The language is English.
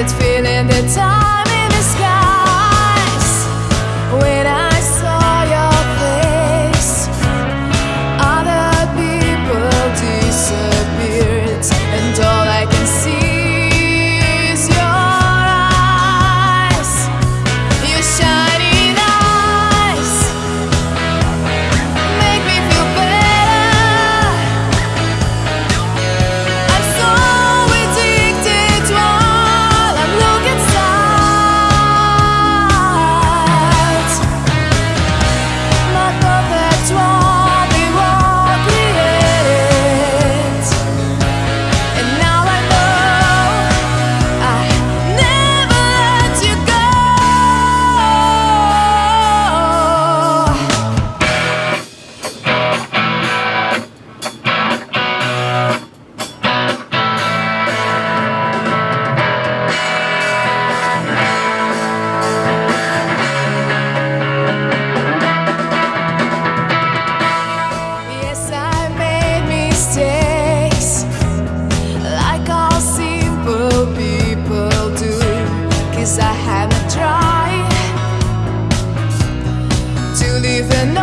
it's feeling the time. gonna try to live an